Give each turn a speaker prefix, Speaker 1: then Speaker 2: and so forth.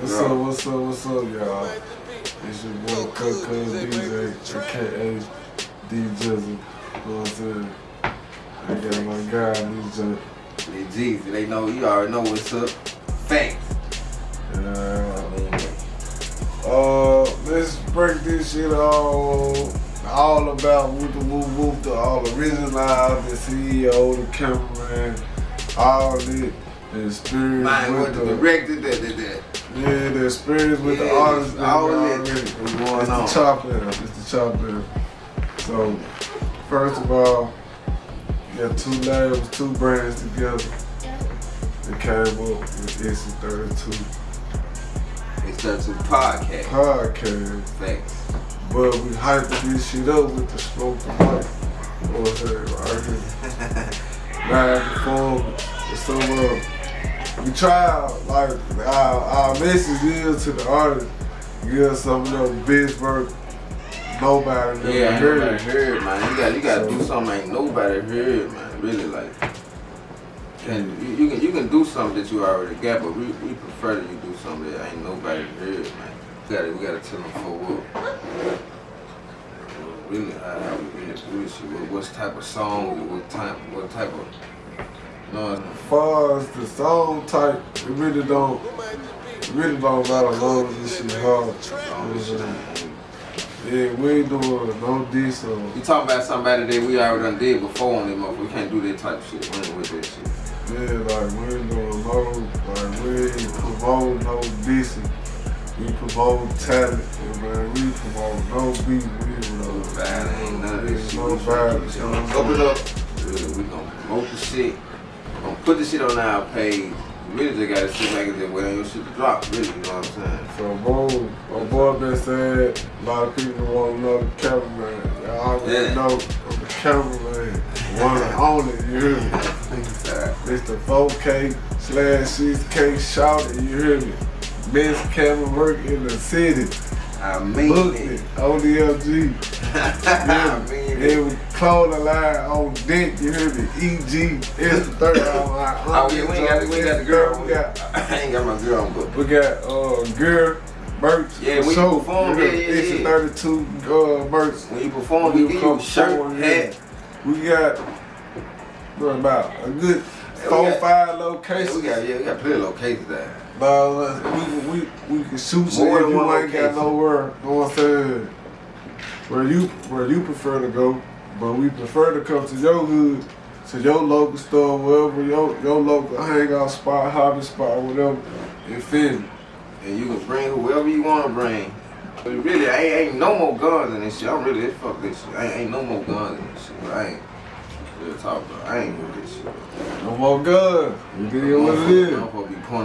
Speaker 1: What's up, what's up, what's up, y'all? It's your boy Cut DJ, aka D Jizzle. You know what I'm saying? I got my guy, DJ.
Speaker 2: Hey, Jeezy, they know, you already know what's up. Thanks.
Speaker 1: Uh, uh, let's break this shit all, all about Whoop the Whoop Whoop, the all original, the CEO, the cameraman, all it, the experience
Speaker 2: Mine
Speaker 1: with
Speaker 2: the
Speaker 1: the,
Speaker 2: director, that, that, that.
Speaker 1: yeah, the experience with the
Speaker 2: Yeah,
Speaker 1: artists,
Speaker 2: all
Speaker 1: and
Speaker 2: of it
Speaker 1: already.
Speaker 2: going
Speaker 1: It's
Speaker 2: on.
Speaker 1: the chop. It's the chop. So, first of all, you got two labels, two brands together. They came up with Issue 32
Speaker 2: It's that to podcast.
Speaker 1: podcast.
Speaker 2: Thanks.
Speaker 1: But we hyped this shit up with the smoke the mic. You know what I'm saying? Right here. Live performance. And So, uh, we try, like, our, our message is to the artist, give some of best work nobody never
Speaker 2: Yeah,
Speaker 1: heard.
Speaker 2: nobody heard, man. You got you got to
Speaker 1: So-
Speaker 2: do something ain't nobody heard, man. Really, like, and you, you can you can do something that you already got, but we, we prefer that you do something that ain't nobody heard, man. We gotta we gotta tell them for what. Really, how, we really. What, what type of song? What type? What type of?
Speaker 1: As far as the song type, it really don't, it really don't matter as long as this shit hard. You know what Yeah, we ain't doing no diss or
Speaker 2: you talking about somebody that we already done did before on them, motherfucker. We can't do that type of shit. We ain't with that shit.
Speaker 1: Yeah, like we ain't doing no, like we ain't promote no dissing. We promote talent, and man, we promote no beat. We ain't
Speaker 2: No bad, ain't none of this shit.
Speaker 1: No violence.
Speaker 2: Open up. Really, we gonna promote the shit. Put this shit on our page. Really just gotta sit back and just wait on your shit to drop. Really, you know what I'm saying?
Speaker 1: So boom, my boy been saying a lot of people want to know the cameraman. Y'all already
Speaker 2: Yeah.
Speaker 1: know I'm the cameraman. One and only, you hear me? It's the 4K slash 6K shout it, you hear me? Best camera work in the city.
Speaker 2: I mean
Speaker 1: Book
Speaker 2: it.
Speaker 1: it, ODLG.
Speaker 2: I mean
Speaker 1: It
Speaker 2: it.
Speaker 1: was clothing line on deck, you hear me? EG, it's the third hour line.
Speaker 2: Oh, yeah, we ain't got, we ain't got the girl.
Speaker 1: We got,
Speaker 2: I ain't got my girl on, but
Speaker 1: we got uh, gear, merch.
Speaker 2: Yeah, when you
Speaker 1: sure.
Speaker 2: perform,
Speaker 1: You
Speaker 2: yeah, yeah,
Speaker 1: It's a
Speaker 2: yeah.
Speaker 1: 32 uh, merch.
Speaker 2: when you perform, we give you a shirt, hat.
Speaker 1: We got about a good
Speaker 2: we
Speaker 1: four,
Speaker 2: got-
Speaker 1: five
Speaker 2: Yeah,
Speaker 1: locations.
Speaker 2: we got, yeah, we got plenty of locations there.
Speaker 1: Nah, uh, we, we, we can shoot you if you ain't got nowhere. Know what I'm saying? Where you where you prefer to go, but we prefer to come to your hood, to your local store, wherever your your local hangout spot, hobby spot, whatever. You feel?
Speaker 2: And you can bring whoever you want to bring. But really, ain't, ain't no more guns in this shit. I'm really, fuck this shit. Ain't, ain't no more guns in this shit. But I ain't, real talk. I ain't with this shit.
Speaker 1: No more guns. It is what it is.
Speaker 2: I'm supposed to be pointing